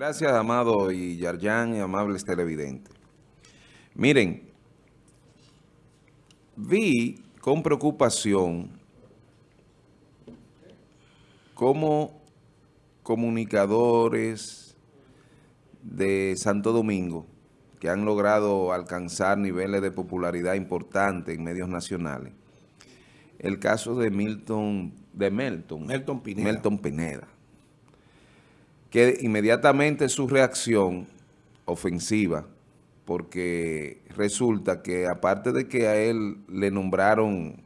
Gracias, Amado y Yarjan y amables televidentes. Miren, vi con preocupación cómo comunicadores de Santo Domingo que han logrado alcanzar niveles de popularidad importantes en medios nacionales. El caso de Milton, de Melton, Melton Pineda. Melton Pineda que inmediatamente su reacción ofensiva, porque resulta que aparte de que a él le nombraron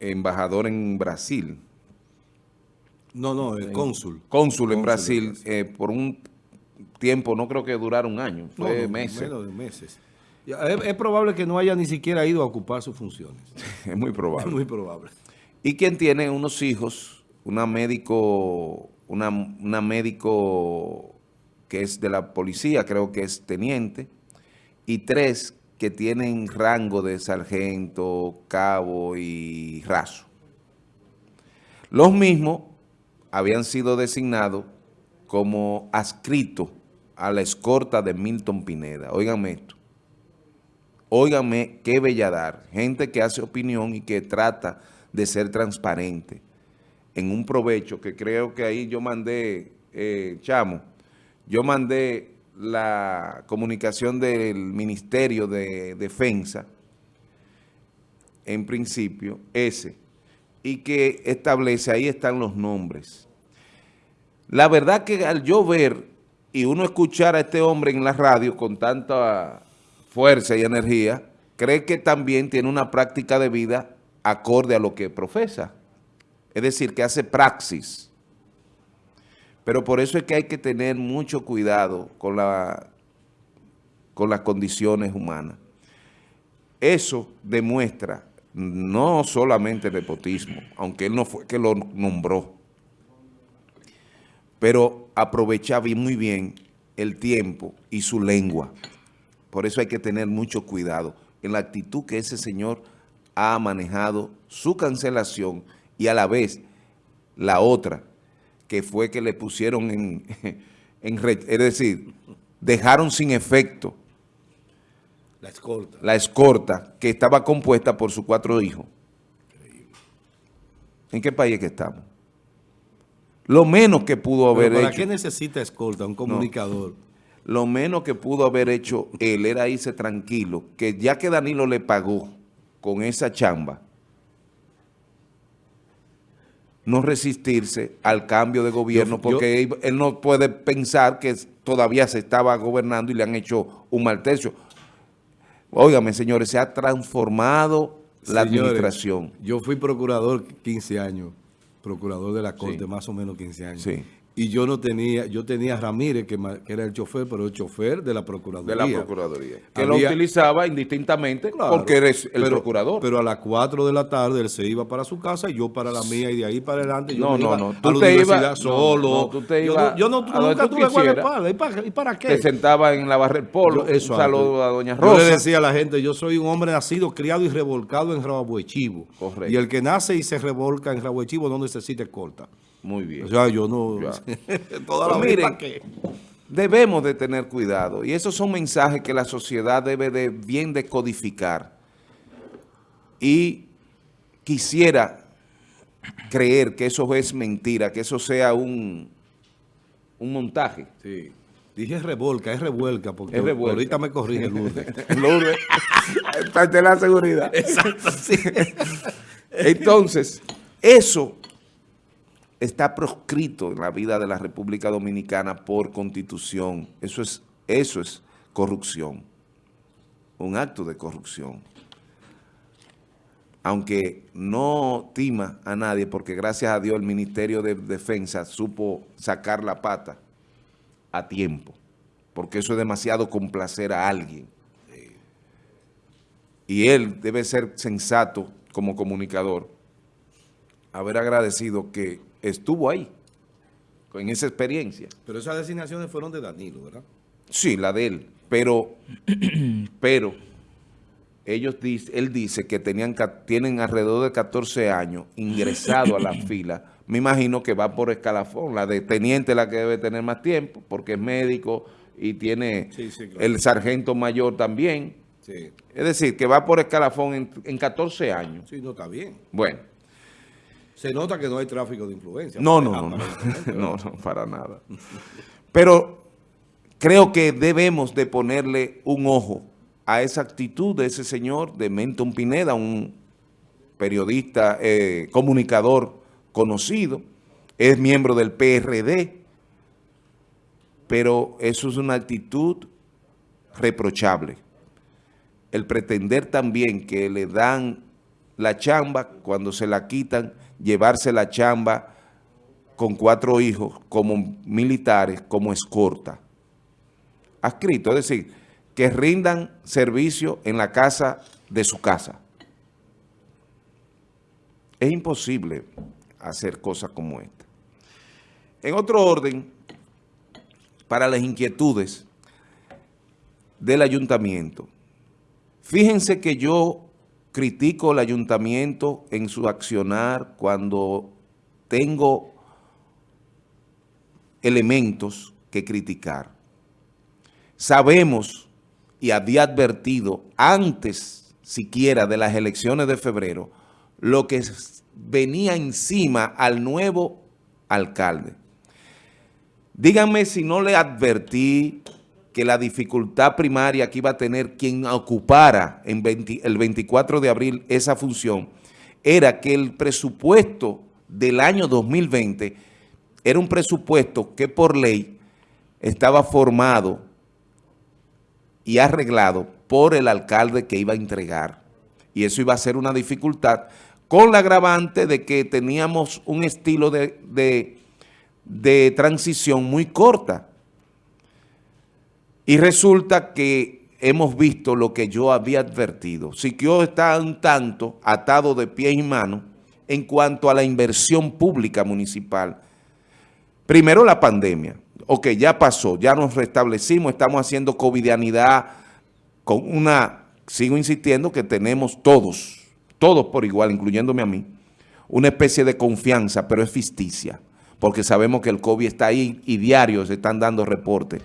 embajador en Brasil. No, no, el cónsul. Cónsul en Brasil, eh, por un tiempo, no creo que durara un año, fue meses. Menos de meses. Es, es, probable que no haya ni siquiera ido a ocupar sus funciones. es muy probable. Es muy probable. Y quien tiene unos hijos, una médico, una, una médico que es de la policía, creo que es teniente, y tres que tienen rango de sargento, cabo y raso. Los mismos habían sido designados como adscritos a la escorta de Milton Pineda. Óigame esto. Óigame qué belladar. Gente que hace opinión y que trata de ser transparente en un provecho que creo que ahí yo mandé, eh, Chamo, yo mandé la comunicación del Ministerio de Defensa, en principio, ese, y que establece, ahí están los nombres. La verdad que al yo ver y uno escuchar a este hombre en la radio con tanta fuerza y energía, cree que también tiene una práctica de vida acorde a lo que profesa. Es decir, que hace praxis. Pero por eso es que hay que tener mucho cuidado con, la, con las condiciones humanas. Eso demuestra no solamente el nepotismo, aunque él no fue que lo nombró, pero aprovechaba muy bien el tiempo y su lengua. Por eso hay que tener mucho cuidado en la actitud que ese señor ha manejado su cancelación y a la vez la otra, que fue que le pusieron en, en es decir, dejaron sin efecto la escorta. la escorta que estaba compuesta por sus cuatro hijos. ¿En qué país que estamos? Lo menos que pudo haber ¿Para hecho... ¿Para qué necesita escolta un comunicador? No, lo menos que pudo haber hecho él era irse tranquilo, que ya que Danilo le pagó con esa chamba, no resistirse al cambio de gobierno, yo, porque yo, él no puede pensar que todavía se estaba gobernando y le han hecho un mal tercio. Óigame, señores, se ha transformado la señores, administración. Yo fui procurador 15 años, procurador de la Corte, sí. más o menos 15 años. Sí. Y yo no tenía, yo tenía a Ramírez, que, que, era el chofer, pero el chofer de la Procuraduría. De la Procuraduría. Que Había, lo utilizaba indistintamente claro, porque eres el pero, procurador. Pero a las 4 de la tarde él se iba para su casa y yo para la mía y de ahí para adelante. Yo no, no, no. Tú a te ibas solo. No, tú te ibas yo no, yo no nunca tuve guardaespaldas. ¿Y para, ¿Y para qué? Te sentaba en la barra del polo. Yo, eso un saludo a doña Rosa. Yo le decía a la gente, yo soy un hombre nacido, criado y revolcado en Rabuechivo. Correcto. Y el que nace y se revolca en Rabuechivo no necesita escolta. Muy bien. O sea, yo no... toda la pues miren, que... debemos de tener cuidado. Y esos son mensajes que la sociedad debe de bien decodificar. Y quisiera creer que eso es mentira, que eso sea un, un montaje. Sí. Dije revolca, es revuelca, porque es revuelca. ahorita me corrige Lourdes. Lourdes, parte de la seguridad. Exacto, sí. Entonces, eso está proscrito en la vida de la República Dominicana por constitución. Eso es, eso es corrupción, un acto de corrupción. Aunque no tima a nadie, porque gracias a Dios el Ministerio de Defensa supo sacar la pata a tiempo, porque eso es demasiado complacer a alguien. Y él debe ser sensato como comunicador, haber agradecido que estuvo ahí, en esa experiencia. Pero esas designaciones fueron de Danilo, ¿verdad? Sí, la de él, pero, pero ellos él dice que tenían, tienen alrededor de 14 años ingresado a la fila me imagino que va por escalafón. La de teniente la que debe tener más tiempo, porque es médico y tiene el sargento mayor también. Es decir, que va por escalafón en, en 14 años. Sí, no está bien. Bueno. Se nota que no hay tráfico de influencia. No, no, no, no, no, para nada. Pero creo que debemos de ponerle un ojo a esa actitud de ese señor, de Menton Pineda, un periodista, eh, comunicador conocido, es miembro del PRD, pero eso es una actitud reprochable. El pretender también que le dan la chamba, cuando se la quitan, llevarse la chamba con cuatro hijos como militares, como escorta. Adscrito, es decir, que rindan servicio en la casa de su casa. Es imposible hacer cosas como esta. En otro orden, para las inquietudes del ayuntamiento, fíjense que yo critico el ayuntamiento en su accionar cuando tengo elementos que criticar. Sabemos y había advertido antes siquiera de las elecciones de febrero lo que venía encima al nuevo alcalde. Díganme si no le advertí que la dificultad primaria que iba a tener quien ocupara el 24 de abril esa función era que el presupuesto del año 2020 era un presupuesto que por ley estaba formado y arreglado por el alcalde que iba a entregar. Y eso iba a ser una dificultad con la agravante de que teníamos un estilo de, de, transición muy corta. Y resulta que hemos visto lo que yo había advertido. Siquio está un tanto atado de pie y mano en cuanto a la inversión pública municipal. Primero la pandemia ok, ya pasó, ya nos restablecimos, estamos haciendo covidianidad con una, sigo insistiendo que tenemos todos, todos por igual, incluyéndome a mí, una especie de confianza, pero es ficticia, porque sabemos que el COVID está ahí y diario se están dando reportes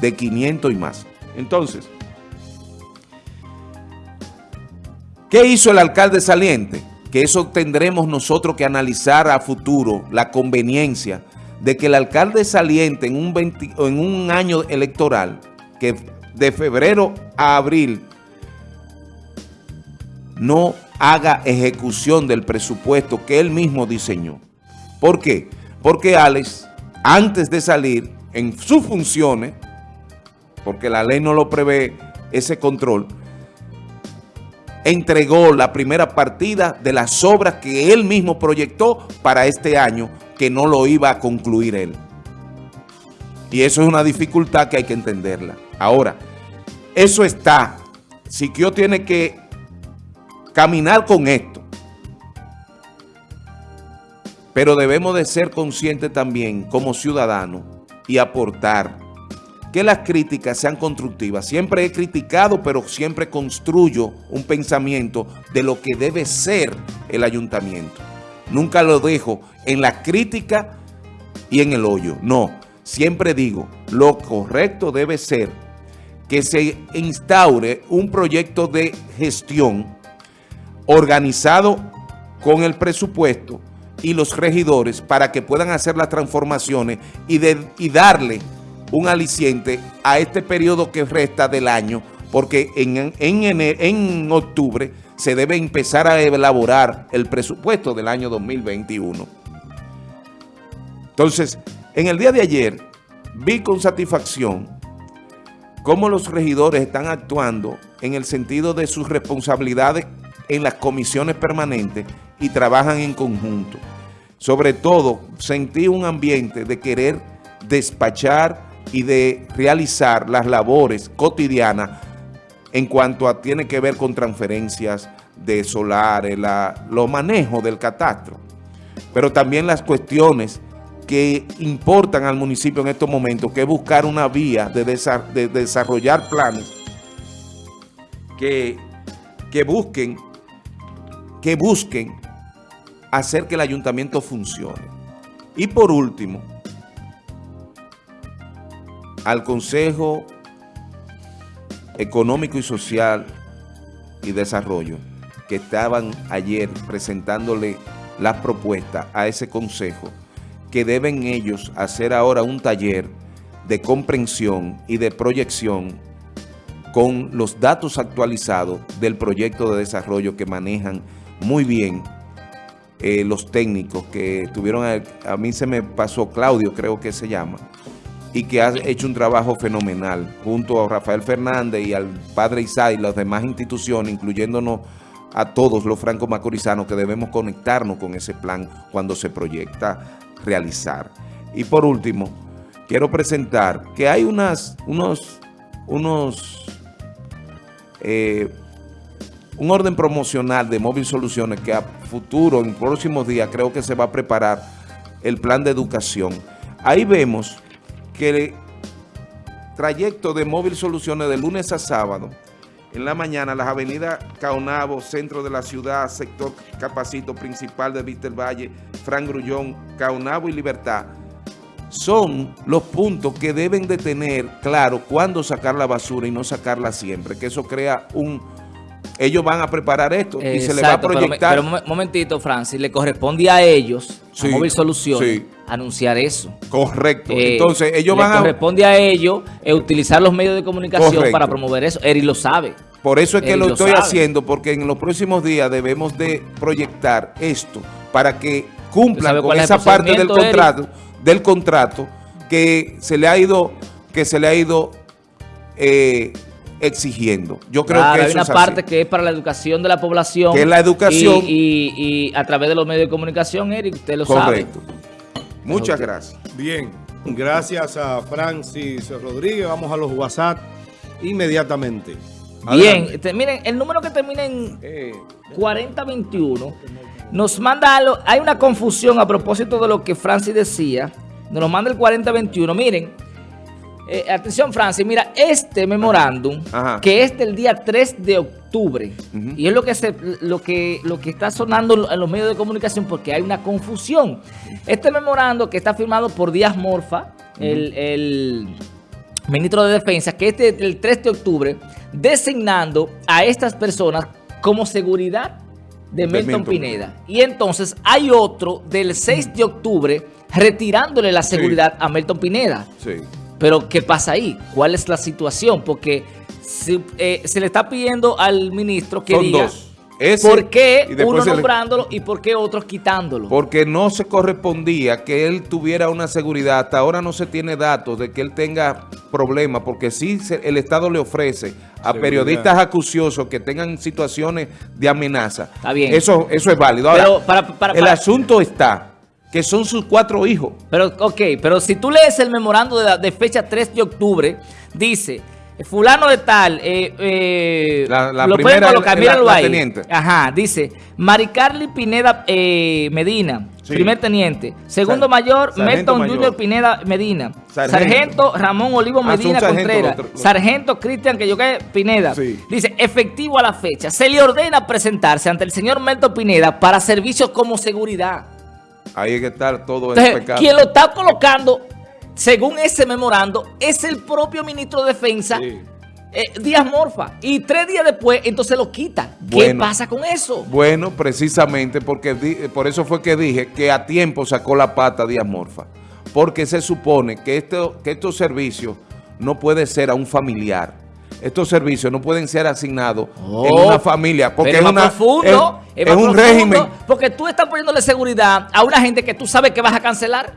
de 500 y más. Entonces, ¿qué hizo el alcalde saliente? Que eso tendremos nosotros que analizar a futuro, la conveniencia de que el alcalde saliente en un, en un año electoral, que de febrero a abril, no haga ejecución del presupuesto que él mismo diseñó. ¿Por qué? Porque Alex, antes de salir en sus funciones, porque la ley no lo prevé ese control, entregó la primera partida de las obras que él mismo proyectó para este año que no lo iba a concluir él. Y eso es una dificultad que hay que entenderla. Ahora, eso está. Siquio tiene que caminar con esto. Pero debemos de ser conscientes también como ciudadanos y aportar que las críticas sean constructivas. Siempre he criticado, pero siempre construyo un pensamiento de lo que debe ser el ayuntamiento. Nunca lo dejo en la crítica y en el hoyo. No, siempre digo, lo correcto debe ser que se instaure un proyecto de gestión organizado con el presupuesto y los regidores para que puedan hacer las transformaciones y, darle un aliciente a este periodo que resta del año, porque en, en, en octubre se debe empezar a elaborar el presupuesto del año 2021. Entonces, en el día de ayer vi con satisfacción cómo los regidores están actuando en el sentido de sus responsabilidades en las comisiones permanentes y trabajan en conjunto. Sobre todo, sentí un ambiente de querer despachar y de realizar las labores cotidianas en cuanto a tiene que ver con transferencias de solares, la, los manejos del catastro, pero también las cuestiones que importan al municipio en estos momentos, que es buscar una vía de, desarrollar planes que, que busquen que busquen hacer que el ayuntamiento funcione. Y por último, al Consejo Económico y Social y Desarrollo, que estaban ayer presentándole las propuestas a ese consejo, que deben ellos hacer ahora un taller de comprensión y de proyección con los datos actualizados del proyecto de desarrollo que manejan muy bien eh, los técnicos que tuvieron, a, a, mí se me pasó Claudio, creo que se llama, y que ha hecho un trabajo fenomenal junto a Rafael Fernández y al padre Isai y las demás instituciones, incluyéndonos a todos los franco-macorizanos que debemos conectarnos con ese plan cuando se proyecta realizar. Y por último, quiero presentar que hay unas, unos, unos eh, un orden promocional de Móvil Soluciones que a futuro, en próximos días, creo que se va a preparar el plan de educación. Ahí vemos que el trayecto de Móvil Soluciones de lunes a sábado, en la mañana, las avenidas Caonabo, centro de la ciudad, sector Capacito, principal de Vista Valle, Fran Grullón, Caonabo y Libertad, son los puntos que deben de tener claro cuándo sacar la basura y no sacarla siempre, que eso crea un... Ellos van a preparar esto y se le va a proyectar... Pero, pero momentito, Francis, le corresponde a ellos, sí, a Móvil Soluciones, sí. anunciar eso. Correcto. Eh, Entonces, ellos van a... corresponde a ellos eh, utilizar los medios de comunicación Correcto. para promover eso. Eri lo sabe. Por eso es que lo estoy haciendo, porque en los próximos días debemos de proyectar esto para que cumplan con esa parte del contrato. Del contrato que se le ha ido, que se le ha ido eh, exigiendo. Yo creo claro, que hay una es parte que es para la educación de la población. Que es la educación. Y, y, y, a través de los medios de comunicación, Eric, usted lo Correcto. sabe. Muchas okay. gracias. Bien, gracias a Francis Rodríguez. Vamos a los WhatsApp inmediatamente. Bien, este, miren, el número que termina en eh, 4021 nos manda algo, hay una confusión a propósito de lo que Francis decía, nos manda el 4021, miren, eh, atención Francis, mira, este memorándum, que es del día 3 de octubre, uh -huh. y es lo que, se, lo, que, lo que está sonando en los medios de comunicación porque hay una confusión. Este memorando que está firmado por Díaz Morfa, uh -huh. el, el ministro de Defensa, que este el 3 de octubre, designando a estas personas como seguridad de Milton, Milton, Pineda. Y entonces hay otro del 6 de octubre retirándole la seguridad sí. a Milton Pineda. Sí. Pero ¿qué pasa ahí? ¿Cuál es la situación? Porque se, eh, se le está pidiendo al ministro que Son diga... Dos. Ese, ¿Por qué uno nombrándolo le... y por qué otros quitándolo? Porque no se correspondía que él tuviera una seguridad. Hasta ahora no se tiene datos de que él tenga problemas, porque sí se, el Estado le ofrece a seguridad. periodistas acuciosos que tengan situaciones de amenaza. Está bien. Eso, eso es válido. Ahora, pero para, para, para, el asunto está que son sus cuatro hijos. Pero, ok, pero si tú lees el memorando de, de fecha 3 de octubre, dice... Fulano de tal, eh, eh, la, la lo pueden colocar, míralo la, la ahí. Teniente. Ajá, dice, Maricarly Pineda eh, Medina, sí. primer teniente. Segundo Sar mayor, Melton Junior Pineda Medina. Sargento, sargento Ramón Olivo Medina ah, Contreras. Otro, sargento Cristian que yo Pineda. Sí. Dice, efectivo a la fecha. Se le ordena presentarse ante el señor Melton Pineda para servicios como seguridad. Ahí hay que estar todo Entonces, pecado. Quien lo está colocando según ese memorando, es el propio ministro de Defensa, sí. eh, Díaz Morfa. Y tres días después, entonces lo quita. Bueno, ¿Qué pasa con eso? Bueno, precisamente porque por eso fue que dije que a tiempo sacó la pata Díaz Morfa. Porque se supone que, esto, que estos servicios no puede ser a un familiar. Estos servicios no pueden ser asignados oh, en una familia. Porque es, una, profundo, es, es, es un régimen. Porque tú estás poniéndole seguridad a una gente que tú sabes que vas a cancelar.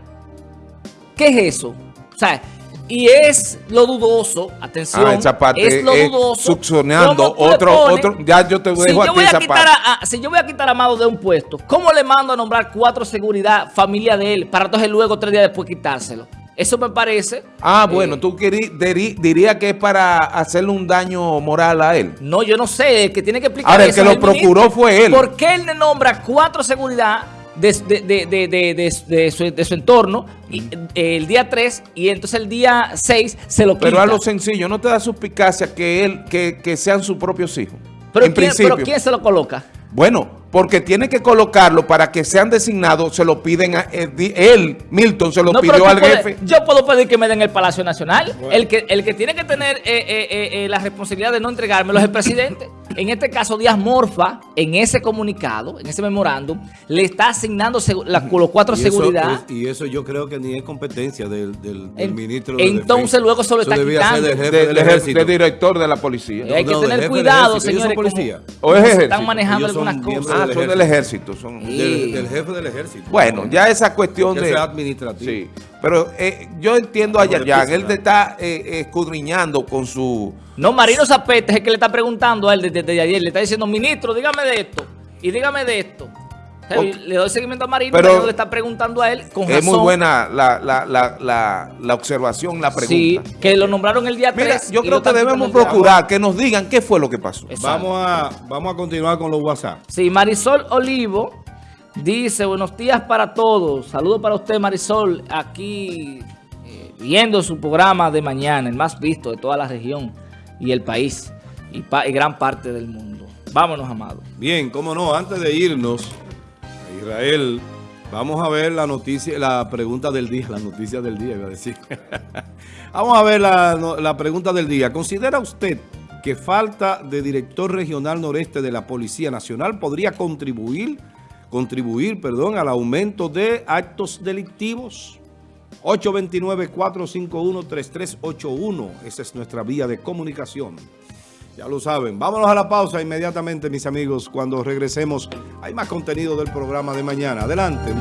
¿Qué es eso? O sea, y es lo dudoso, atención, ah, esa parte es lo dudoso. Succionando otro, otro, ya yo te dejo si yo aquí voy esa a quitar a, a, Si yo voy a quitar a Amado de un puesto, ¿cómo le mando a nombrar cuatro seguridad, familia de él, para entonces luego tres días después quitárselo? Eso me parece... Ah, bueno, eh, tú dirías que es para hacerle un daño moral a él. No, yo no sé, el que tiene que explicar Ahora, el que lo procuró fue él. ¿Por qué él le nombra cuatro seguridad de, de, de, de, su, de su entorno y, eh, el día 3 y entonces el día 6 se lo quita. Pero a lo sencillo, no te da suspicacia que él que, que sean sus propios hijos. Pero, ¿quién, pero ¿quién se lo coloca? Bueno, porque tiene que colocarlo para que sean designados, se lo piden a eh, él, Milton, se lo No, pidió al jefe. Yo puedo pedir que me den el Palacio Nacional. El, que, el que tiene que tener eh, eh, eh, eh, la responsabilidad de no entregármelo es el presidente. En este caso, Díaz Morfa, en ese comunicado, en ese memorándum, le está asignando la- los cuatro Y eso seguridad. y eso yo creo que ni es competencia del, del- del ministro de entonces Defensa. luego se lo Eso está debía ser quitando. del jefe De- del de- ejército. de director de la policía. Eh, hay que No, del tener del cuidado, señores. policía. ¿O es ejército? están manejando Ellos algunas cosas. Ah, del son del ejército. Son. Del, del jefe del ejército. Bueno, ya esa cuestión Que de... sea administrativo. Sí, pero eh, yo entiendo a Yayan, él te está eh, escudriñando con su... No, Marino Zapete es el que le está preguntando a él desde, desde ayer. Le está diciendo, ministro, dígame de esto. Y dígame de esto. O sea, Ok. Le doy seguimiento a Marino, Pero- Marino le está preguntando a él con Es muy razón. buena la, la, la, la, la observación, la pregunta. Sí, que lo nombraron el día 3. Mira, yo creo que debemos procurar que nos digan qué fue lo que pasó. Exacto. Vamos a, vamos a continuar con los WhatsApp. Sí, Marisol Olivo dice, buenos días para todos. Saludos para usted, Marisol, aquí eh, viendo su programa de mañana, el más visto de toda la región y el país y, gran parte del mundo. Vámonos, amado. Bien, cómo no, antes de irnos a Israel, vamos a ver la noticia, la pregunta del día, la noticia del día, iba a decir. vamos a ver la pregunta del día. ¿Considera usted que falta de director regional noreste de la Policía Nacional podría contribuir, contribuir, perdón, al aumento de actos delictivos? 829-451-3381. Esa es nuestra vía de comunicación. Ya lo saben. Vámonos a la pausa inmediatamente, mis amigos. Cuando regresemos, hay más contenido del programa de mañana. Adelante.